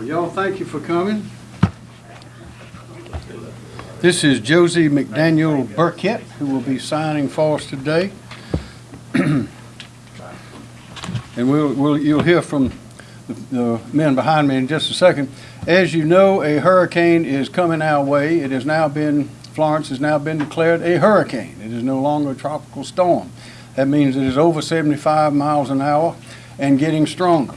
Well, Y'all, thank you for coming. This is Josie McDaniel Burkett, who will be signing for us today. And we'll, we'll, you'll hear from the- the men behind me in just a second. As you know, a hurricane is coming our way. It has now been, Florence has now been declared a hurricane. It is no longer a tropical storm. That means it is over 75 miles an hour and getting stronger.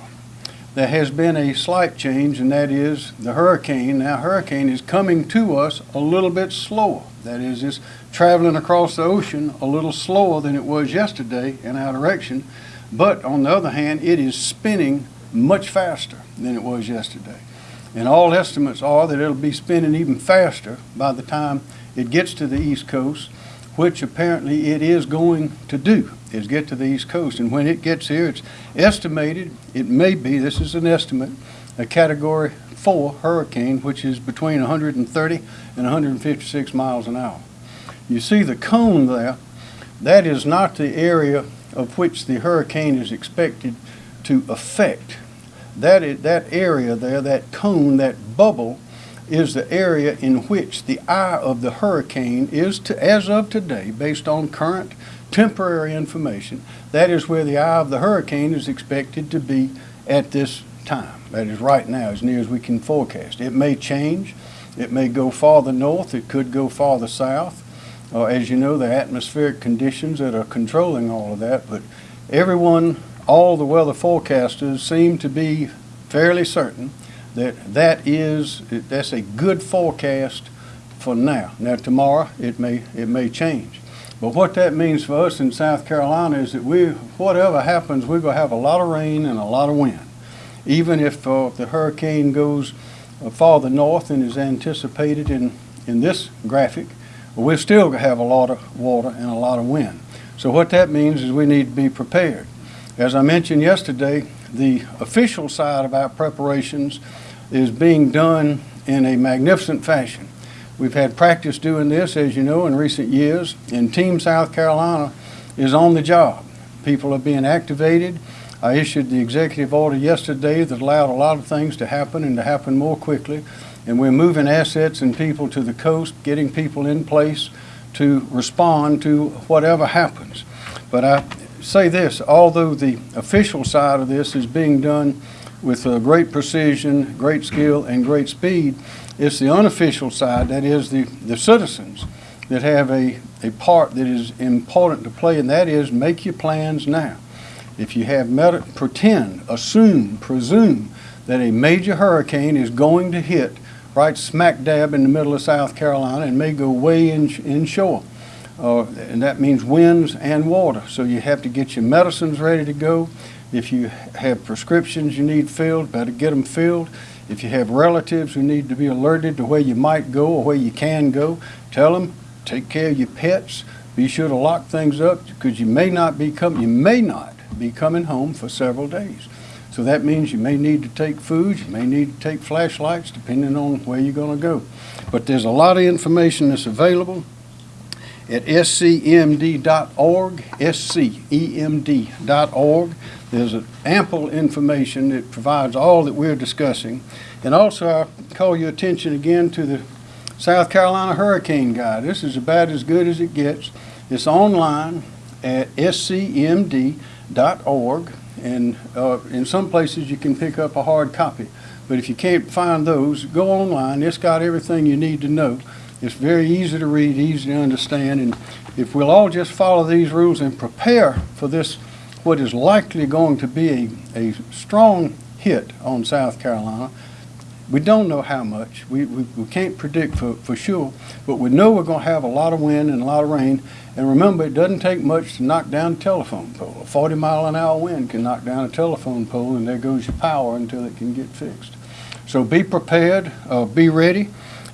There has been a slight change, and that is the hurricane. Now, hurricane is coming to us a little bit slower. That is, it's traveling across the ocean a little slower than it was yesterday in our direction. But on the other hand, it is spinning much faster than it was yesterday. And all estimates are that it'll be spinning even faster by the time it gets to the East Coast, which apparently it is going to do, is get to the East Coast. And when it gets here, it's estimated, it may be, this is an estimate, a Category 4 hurricane, which is between 130 and 156 miles an hour. You see the cone there, that is not the area of which the hurricane is expected to affect. That, is, that area there, that cone, that bubble, is the area in which the eye of the hurricane is, to, as of today, based on current temporary information, that is where the eye of the hurricane is expected to be at this time. That is right now, as near as we can forecast. It may change. It may go farther north. It could go farther south. Uh, as you know, the atmospheric conditions that are controlling all of that, but everyone, all the weather forecasters seem to be fairly certain that that is, that's a good forecast for now. Now, tomorrow, it may, it may change. But what that means for us in South Carolina is that we, whatever happens, we're going to have a lot of rain and a lot of wind. Even if uh, the hurricane goes uh, farther north than is anticipated in, in this graphic, we're still going to have a lot of water and a lot of wind. So what that means is we need to be prepared. As I mentioned yesterday, the official side of our preparations is being done in a magnificent fashion. We've had practice doing this, as you know, in recent years, and Team South Carolina is on the job. People are being activated. I issued the executive order yesterday that allowed a lot of things to happen and to happen more quickly. And we're moving assets and people to the coast, getting people in place to respond to whatever happens. But I say this, although the official side of this is being done with uh, great precision, great skill, and great speed, it's the unofficial side, that is the, the citizens, that have a, a part that is important to play, and that is make your plans now. If you have, meta- pretend, assume, presume that a major hurricane is going to hit right smack dab in the middle of South Carolina and may go way in, inshore. Uh, and that means winds and water. So you have to get your medicines ready to go. If you have prescriptions you need filled, better get them filled. If you have relatives who need to be alerted to where you might go or where you can go, tell them, take care of your pets. Be sure to lock things up because you may not be com- you may not be coming home for several days. So that means you may need to take food, you may need to take flashlights, depending on where you're going to go. But there's a lot of information that's available at scemd.org, scemd.org. There's ample information that provides all that we're discussing. And also, I call your attention again to the South Carolina Hurricane Guide. This is about as good as it gets. It's online at scmd.org, and uh, in some places you can pick up a hard copy. But if you can't find those, go online. It's got everything you need to know. It's very easy to read, easy to understand, and if we'll all just follow these rules and prepare for this, what is likely going to be a, a strong hit on South Carolina, we don't know how much. We, we, we can't predict for, for sure, but we know we're going to have a lot of wind and a lot of rain. And remember, it doesn't take much to knock down a telephone pole. A 40 mile an hour wind can knock down a telephone pole, and there goes your power until it can get fixed. So be prepared, uh, be ready.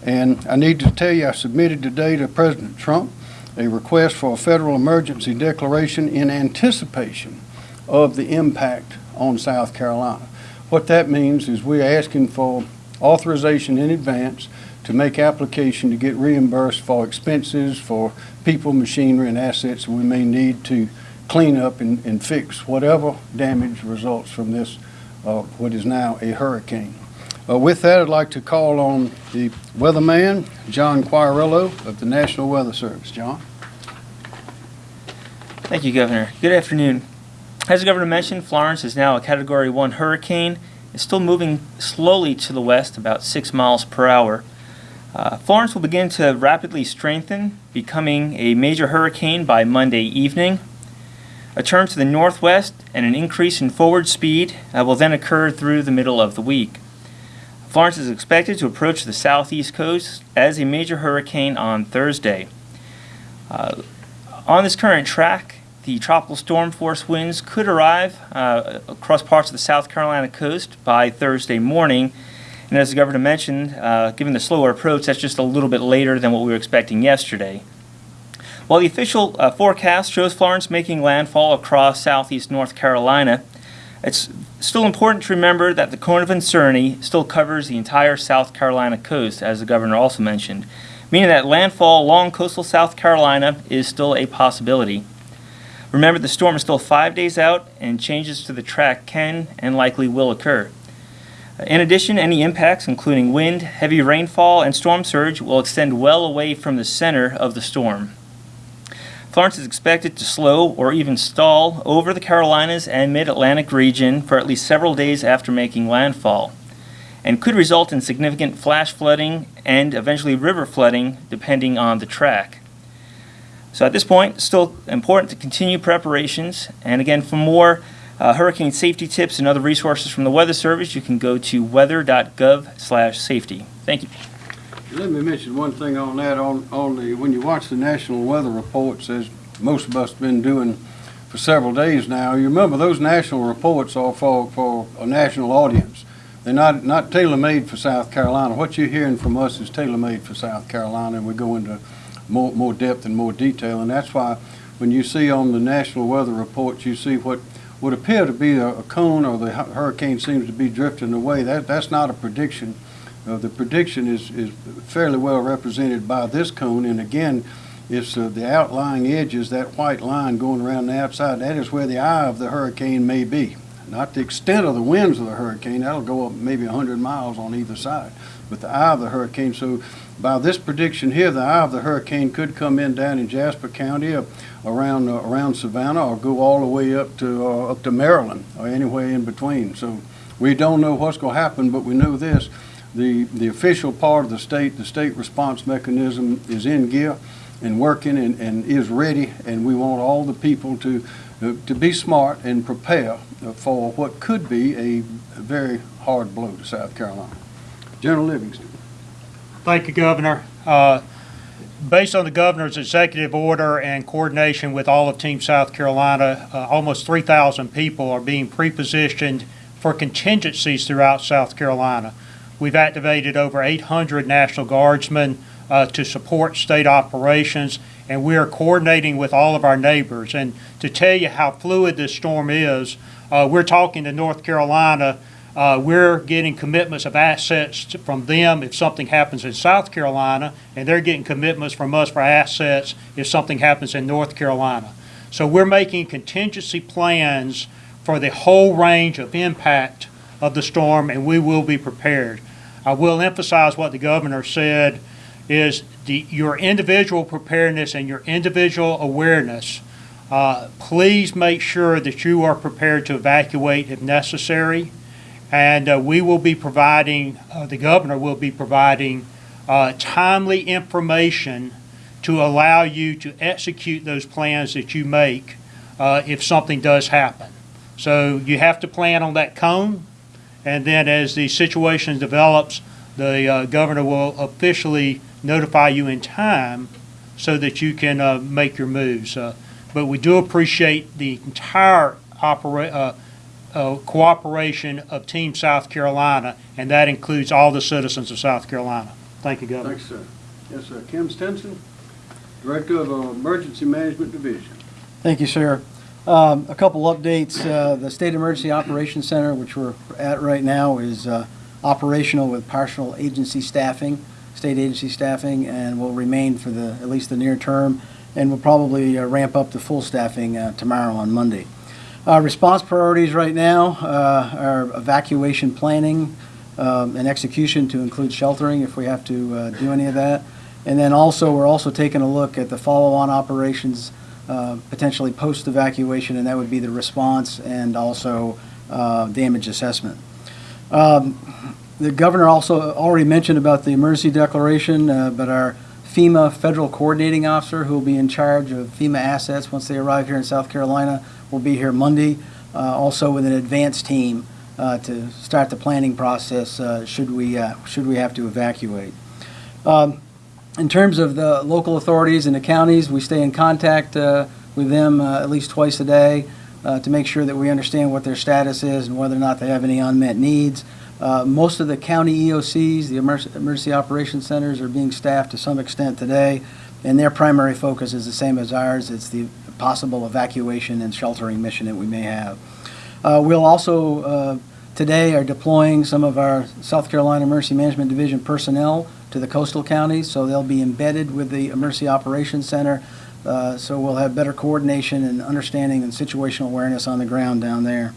And I need to tell you, I submitted today to President Trump a request for a federal emergency declaration in anticipation of the impact on South Carolina. What that means is we're asking for authorization in advance to make application to get reimbursed for expenses for people, machinery, and assets we may need to clean up and, and fix whatever damage results from this, uh, what is now a hurricane. Uh, With that, I'd like to call on the weatherman, John Quagliariello of the National Weather Service. John? Thank you, Governor. Good afternoon. As the Governor mentioned, Florence is now a Category 1 hurricane. It's still moving slowly to the west, about 6 miles per hour. Uh, Florence will begin to rapidly strengthen, becoming a major hurricane by Monday evening. A turn to the northwest and an increase in forward speed uh, will then occur through the middle of the week. Florence is expected to approach the southeast coast as a major hurricane on Thursday. Uh, on this current track, the tropical storm force winds could arrive uh, across parts of the South Carolina coast by Thursday morning. And as the governor mentioned, uh, given the slower approach, that's just a little bit later than what we were expecting yesterday. While the official uh, forecast shows Florence making landfall across southeast North Carolina, it's still important to remember that the cone of uncertainty still covers the entire South Carolina coast, as the governor also mentioned, meaning that landfall along coastal South Carolina is still a possibility. Remember, the storm is still five days out, and changes to the track can and likely will occur. In addition, any impacts, including wind, heavy rainfall, and storm surge, will extend well away from the center of the storm. Florence is expected to slow or even stall over the Carolinas and mid-Atlantic region for at least several days after making landfall, and could result in significant flash flooding and eventually river flooding depending on the track. So at this point, still important to continue preparations, and again, for more uh, hurricane safety tips and other resources from the Weather Service, you can go to weather.gov/safety. Thank you. Let me mention one thing on that, on, on the, when you watch the national weather reports, as most of us have been doing for several days now, you remember those national reports are for, for a national audience. They're not, not tailor-made for South Carolina. What you're hearing from us is tailor-made for South Carolina, and we go into more, more depth and more detail, and that's why when you see on the national weather reports, you see what would appear to be a, a cone or the hurricane seems to be drifting away. That, that's not a prediction. Uh, the prediction is, is fairly well represented by this cone, and again, it's uh, the outlying edges, that white line going around the outside, that is where the eye of the hurricane may be. Not the extent of the winds of the hurricane, that'll go up maybe 100 miles on either side, but the eye of the hurricane. So by this prediction here, the eye of the hurricane could come in down in Jasper County, uh, around, uh, around Savannah, or go all the way up to, uh, up to Maryland, or anywhere in between. So we don't know what's going to happen, but we know this. The, the official part of the state, the state response mechanism is in gear and working and, and is ready, and we want all the people to, to be smart and prepare for what could be a very hard blow to South Carolina. General Livingston. Thank you, Governor. Uh, Based on the governor's executive order and coordination with all of Team South Carolina, uh, almost 3,000 people are being pre-positioned for contingencies throughout South Carolina. We've activated over 800 National Guardsmen uh, to support state operations, and we are coordinating with all of our neighbors. And to tell you how fluid this storm is, uh, we're talking to North Carolina uh, we're getting commitments of assets to- from them if something happens in South Carolina, and they're getting commitments from us for assets if something happens in North Carolina. So we're making contingency plans for the whole range of impact of the storm, and we will be prepared. I will emphasize what the governor said is the, your individual preparedness and your individual awareness. Uh, please make sure that you are prepared to evacuate if necessary. And uh, we will be providing, uh, the governor will be providing uh, timely information to allow you to execute those plans that you make uh, if something does happen. So you have to plan on that cone, and then as the situation develops, the uh, governor will officially notify you in time so that you can uh, make your moves. Uh, But we do appreciate the entire opera, uh, uh, cooperation of Team South Carolina, and that includes all the citizens of South Carolina. Thank you, Governor. Thanks, sir. Yes, sir. Kim Stenson, Director of uh, Emergency Management Division. Thank you, sir. Um, A couple updates. Uh, The State Emergency Operations Center, which we're at right now, is uh, operational with partial agency staffing, state agency staffing, and will remain for the, at least the near term, and will probably uh, ramp up to full staffing uh, tomorrow on Monday. Uh, Response priorities right now uh, are evacuation planning, um, and execution to include sheltering if we have to do any of that. And then also, we're also taking a look at the follow-on operations, uh, potentially post-evacuation, and that would be the response and also uh, damage assessment. Um, The governor also already mentioned about the emergency declaration, uh, but our FEMA Federal Coordinating Officer, who will be in charge of FEMA assets once they arrive here in South Carolina, will be here Monday, uh, also with an advance team uh, to start the planning process should we, should we have to evacuate. Um, In terms of the local authorities and the counties, we stay in contact uh, with them uh, at least twice a day uh, to make sure that we understand what their status is and whether or not they have any unmet needs. Uh, Most of the county EOCs, the emergency operations centers, are being staffed to some extent today, and their primary focus is the same as ours. It's the possible evacuation and sheltering mission that we may have. Uh, We'll also, uh, today, are deploying some of our South Carolina Emergency Management Division personnel to the coastal counties, so they'll be embedded with the Emergency Operations Center, uh, so we'll have better coordination and understanding and situational awareness on the ground down there.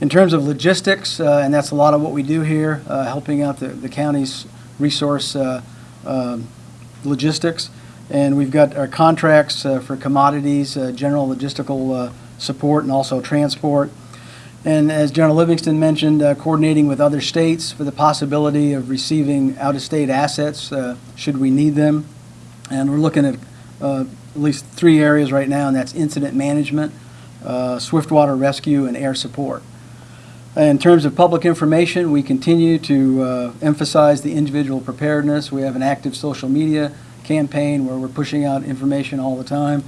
In terms of logistics, uh, and that's a lot of what we do here, uh, helping out the the county's resource uh, um, logistics, and we've got our contracts uh, for commodities, uh, general logistical support, and also transport. And as General Livingston mentioned, uh, coordinating with other states for the possibility of receiving out-of-state assets uh, should we need them. And we're looking at uh, at least three areas right now, and that's incident management, uh, swiftwater rescue, and air support. In terms of public information, we continue to uh, emphasize the individual preparedness. We have an active social media campaign where we're pushing out information all the time.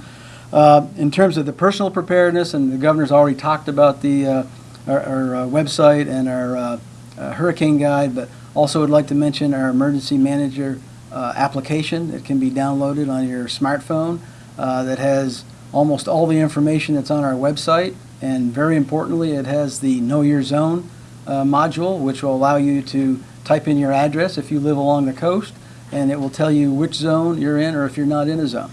Uh, In terms of the personal preparedness, and the governor's already talked about the, our our, uh, website and our uh, uh, hurricane guide, but also would like to mention our emergency manager uh, application that can be downloaded on your smartphone that has almost all the information that's on our website. And very importantly, it has the Know Your Zone module, which will allow you to type in your address if you live along the coast, and it will tell you which zone you're in or if you're not in a zone.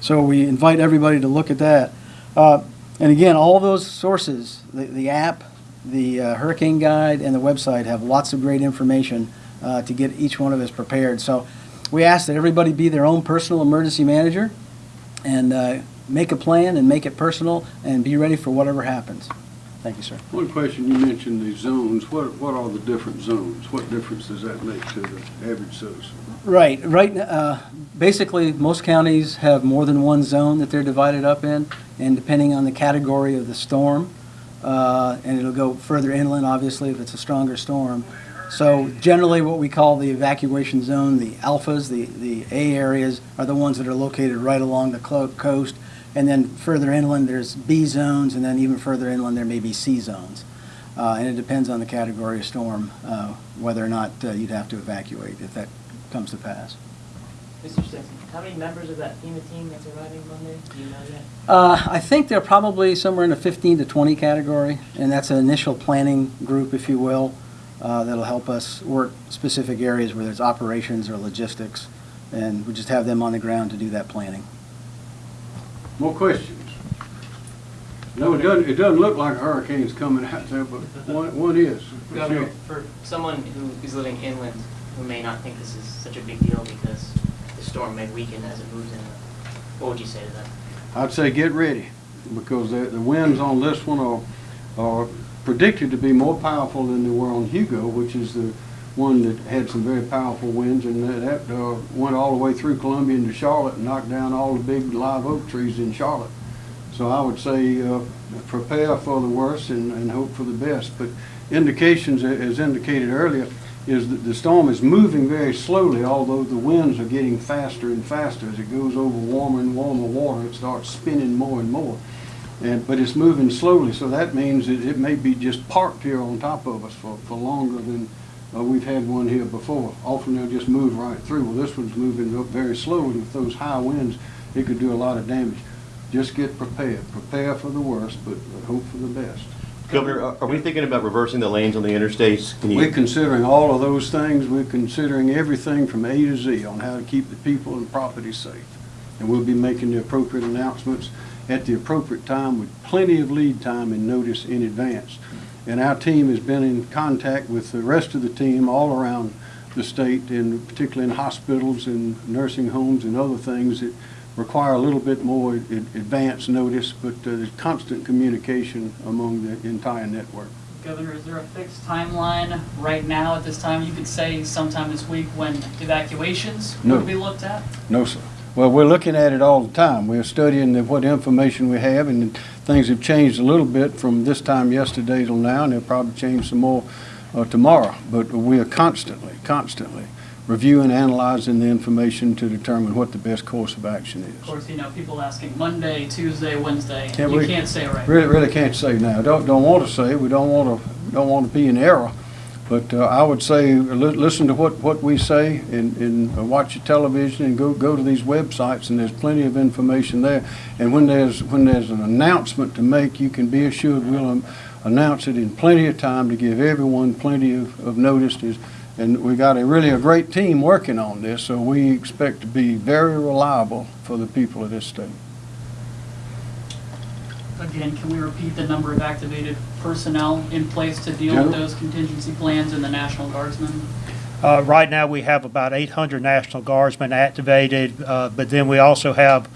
So we invite everybody to look at that. Uh, And again, all those sources, the, the app, the uh, hurricane guide, and the website have lots of great information uh, to get each one of us prepared. So we ask that everybody be their own personal emergency manager and uh, make a plan and make it personal and be ready for whatever happens. Thank you, sir. One question, you mentioned the zones. What, what are the different zones? What difference does that make to the average citizen? Right, right, uh, basically, most counties have more than one zone that they're divided up in, and depending on the category of the storm, uh, and it'll go further inland, obviously, if it's a stronger storm. So generally, what we call the evacuation zone, the alphas, the, the A areas, are the ones that are located right along the coast. And then further inland, there's B zones, and then even further inland, there may be C zones. Uh, And it depends on the category of storm, uh, whether or not uh, you'd have to evacuate if that comes to pass. Mr. Stenson, how many members of that FEMA team that's arriving Monday? Do you know yet? Uh, I think they're probably somewhere in the 15 to 20 category, and that's an initial planning group, if you will, uh, that'll help us work specific areas where there's operations or logistics, and we just have them on the ground to do that planning. More questions? No, it doesn't, it doesn't look like a hurricane's coming out there, but one, one is. for Governor, sure. for someone who is living inland, who may not think this is such a big deal because the storm may weaken as it moves in. what would you say to that? I'd say get ready, because the, the winds on this one are, are predicted to be more powerful than they were on Hugo, which is the one that had some very powerful winds, and that, that, uh, went all the way through Columbia into Charlotte and knocked down all the big live oak trees in Charlotte. So I would say, uh, prepare for the worst and, and hope for the best. But indications, as indicated earlier, is that the storm is moving very slowly, although the winds are getting faster and faster. As it goes over warmer and warmer water, it starts spinning more and more. And, but it's moving slowly, so that means that it may be just parked here on top of us for, for longer than uh, we've had one here before. Often they'll just move right through. Well, this one's moving up very slowly. with those high winds, it could do a lot of damage. Just get prepared. Prepare for the worst, but hope for the best. Governor, are we thinking about reversing the lanes on the interstates? Can We're considering all of those things. We're considering everything from A to Z on how to keep the people and property safe. And we'll be making the appropriate announcements at the appropriate time with plenty of lead time and notice in advance. And our team has been in contact with the rest of the team all around the state, and particularly in hospitals and nursing homes and other things that require a little bit more ad- advance notice, but uh, there's constant communication among the entire network. Governor, is there a fixed timeline right now at this time? You could say sometime this week when evacuations No. would be looked at? No, sir. Well, we're looking at it all the time. We're studying the- what information we have, and things have changed a little bit from this time yesterday till now, and they'll probably change some more uh, tomorrow. But we are constantly, constantly reviewing, analyzing the information to determine what the best course of action is. Of course, you know, people asking Monday, Tuesday, Wednesday. Can't You we- can't say right. Really, really can't say now. Don't, don't want to say. We don't want to, don't want to be in error. But uh, I would say, li- listen to what, what we say and, and uh, watch your television and go, go to these websites and there's plenty of information there. And when there's, when there's an announcement to make, you can be assured we'll um, announce it in plenty of time to give everyone plenty of, of notice. There's- And we got a really a great team working on this, so we expect to be very reliable for the people of this state. Again, can we repeat the number of activated personnel in place to deal with those contingency plans and the National Guardsmen? Uh, Right now, we have about 800 National Guardsmen activated, uh, but then we also have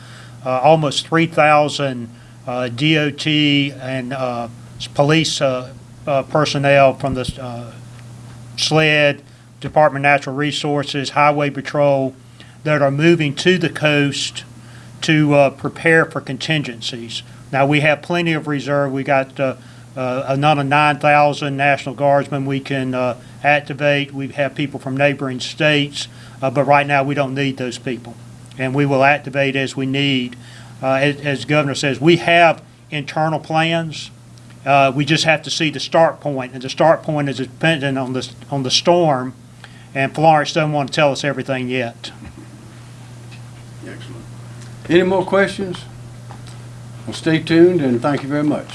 uh, almost 3,000 uh, DOT and uh, police uh, uh, personnel from the uh, SLED, Department of Natural Resources, Highway Patrol, that are moving to the coast to uh, prepare for contingencies. Now, we have plenty of reserve. We got uh, uh, another 9,000 National Guardsmen we can uh, activate. We have people from neighboring states, uh, but right now, we don't need those people. And we will activate as we need. Uh, As as Governor says, we have internal plans. We just have to see the start point, and the start point is dependent on the, on the storm, and Florence doesn't want to tell us everything yet. Excellent. Any more questions? Well, stay tuned and thank you very much.